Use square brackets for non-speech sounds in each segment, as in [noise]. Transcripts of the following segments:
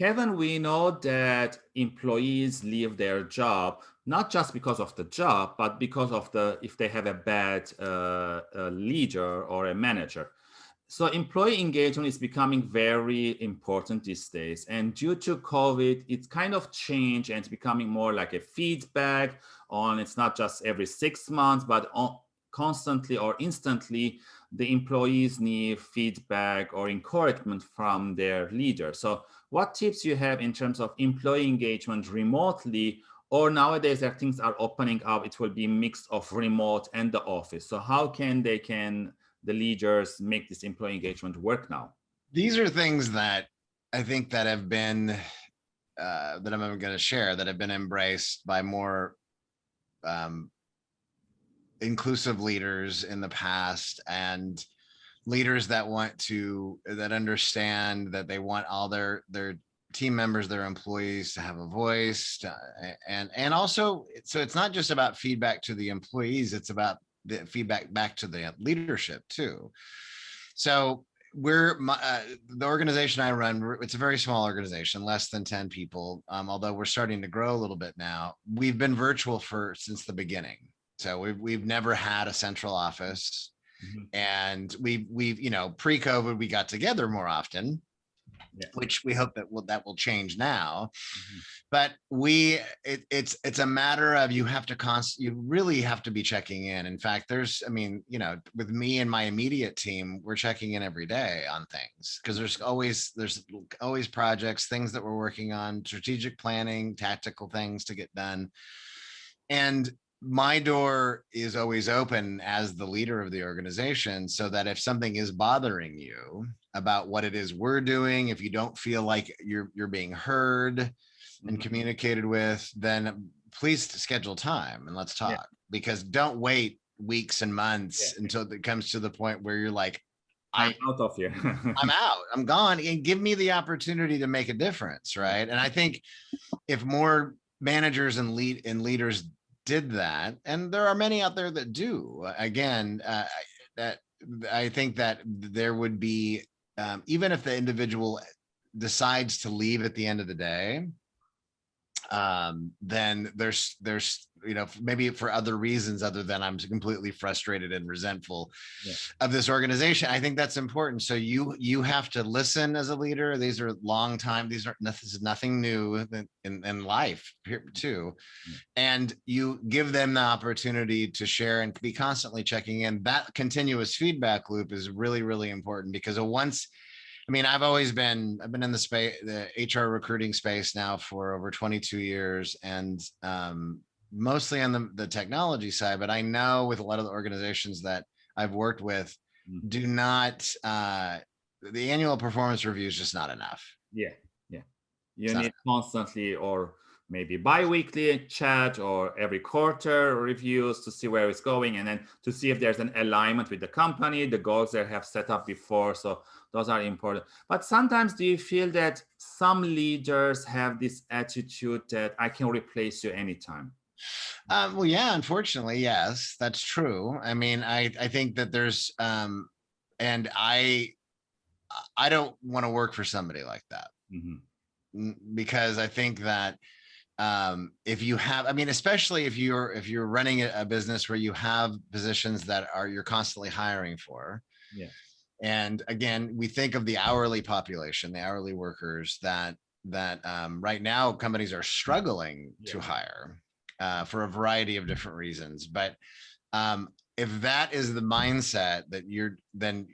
Kevin, we know that employees leave their job not just because of the job, but because of the if they have a bad uh, a leader or a manager. So employee engagement is becoming very important these days. And due to COVID, it's kind of changed and it's becoming more like a feedback on, it's not just every six months, but on, constantly or instantly, the employees need feedback or encouragement from their leader. So what tips you have in terms of employee engagement remotely or nowadays that things are opening up, it will be mix of remote and the office. So how can they can the leaders make this employee engagement work now? These are things that I think that have been uh, that I'm going to share that have been embraced by more um, inclusive leaders in the past and leaders that want to that understand that they want all their their team members their employees to have a voice to, and and also so it's not just about feedback to the employees it's about the feedback back to the leadership too. So we're uh, the organization I run. It's a very small organization, less than 10 people. Um, although we're starting to grow a little bit now. We've been virtual for since the beginning. So we've we've never had a central office. Mm -hmm. And we've we've, you know, pre-COVID, we got together more often yeah. which we hope that will that will change now. Mm -hmm. But we it, it's it's a matter of you have to const you really have to be checking in. In fact, there's I mean, you know, with me and my immediate team, we're checking in every day on things because there's always there's always projects, things that we're working on, strategic planning, tactical things to get done. And my door is always open as the leader of the organization so that if something is bothering you about what it is we're doing, if you don't feel like you're you're being heard and mm-hmm. communicated with, then please schedule time and let's talk yeah. because don't wait weeks and months yeah. until it comes to the point where you're like, I'm out of here. [laughs] I'm out. I'm gone. And give me the opportunity to make a difference, right? And I think if more managers and lead and leaders did that, and there are many out there that do. Again, uh, that I think that there would be, um, even if the individual decides to leave at the end of the day, um, then there's there's you know maybe for other reasons other than I'm completely frustrated and resentful yeah. of this organization. I think that's important. So you you have to listen as a leader. These are long time. These are this is nothing new in in life here too, yeah. and you give them the opportunity to share and be constantly checking in. That continuous feedback loop is really really important because once I mean, I've always been, I've been in the space, the HR recruiting space now for over 22 years and um, mostly on the, the technology side, but I know with a lot of the organizations that I've worked with mm. do not, uh, the annual performance review is just not enough. Yeah, yeah. You need constantly or maybe bi-weekly chat or every quarter reviews to see where it's going and then to see if there's an alignment with the company, the goals they have set up before. So those are important. But sometimes do you feel that some leaders have this attitude that I can replace you anytime? Um, well, yeah, unfortunately, yes, that's true. I mean, I, I think that there's, um, and I, I don't want to work for somebody like that mm -hmm. because I think that um, if you have, I mean, especially if you're, if you're running a, business where you have positions that are, you're constantly hiring for, yeah and again, we think of the hourly population, the hourly workers that that um, right now companies are struggling yeah. to hire uh, for a variety of different reasons. But um, if that is the mindset that you're then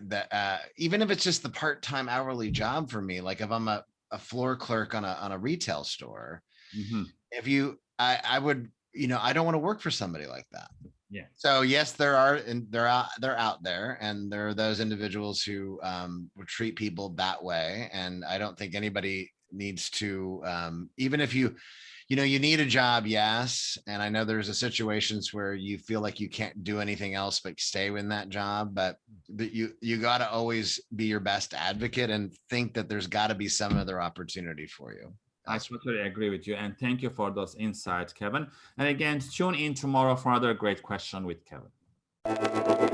that uh, even if it's just the part-time hourly job for me, like if I'm a, a floor clerk on a on a retail store, mm -hmm. if you I, I would, you know, I don't want to work for somebody like that. Yeah. So yes, there are, and they're out, they're out there, and there are those individuals who um, would treat people that way. And I don't think anybody needs to, um, even if you, you know, you need a job, yes. And I know there's a situations where you feel like you can't do anything else but stay in that job, but but you you got to always be your best advocate and think that there's got to be some other opportunity for you. I totally agree with you. And thank you for those insights, Kevin. And again, tune in tomorrow for another great question with Kevin.